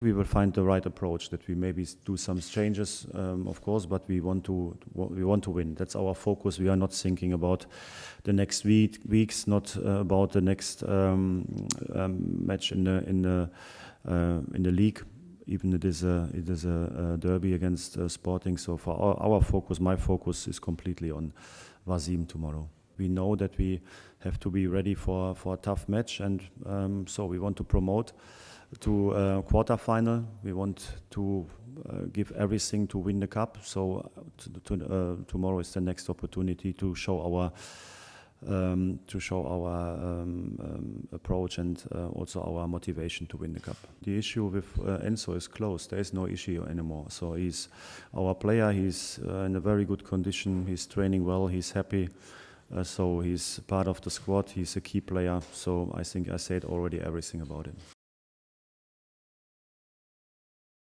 We will find the right approach that we maybe do some changes, um, of course, but we want to we want to win. That's our focus. We are not thinking about the next week, weeks, not uh, about the next um, um, match in the in the uh, in the league. Even it is a it is a, a derby against uh, Sporting. So for our, our focus, my focus is completely on Varzim tomorrow. We know that we have to be ready for for a tough match, and um, so we want to promote to uh, quarterfinal. We want to uh, give everything to win the cup. So to, to, uh, tomorrow is the next opportunity to show our um, to show our um, um, approach and uh, also our motivation to win the cup. The issue with uh, Enzo is closed. There is no issue anymore. So he's our player. He's uh, in a very good condition. He's training well. He's happy. Uh, so he's part of the squad. He's a key player. So I think I said already everything about him.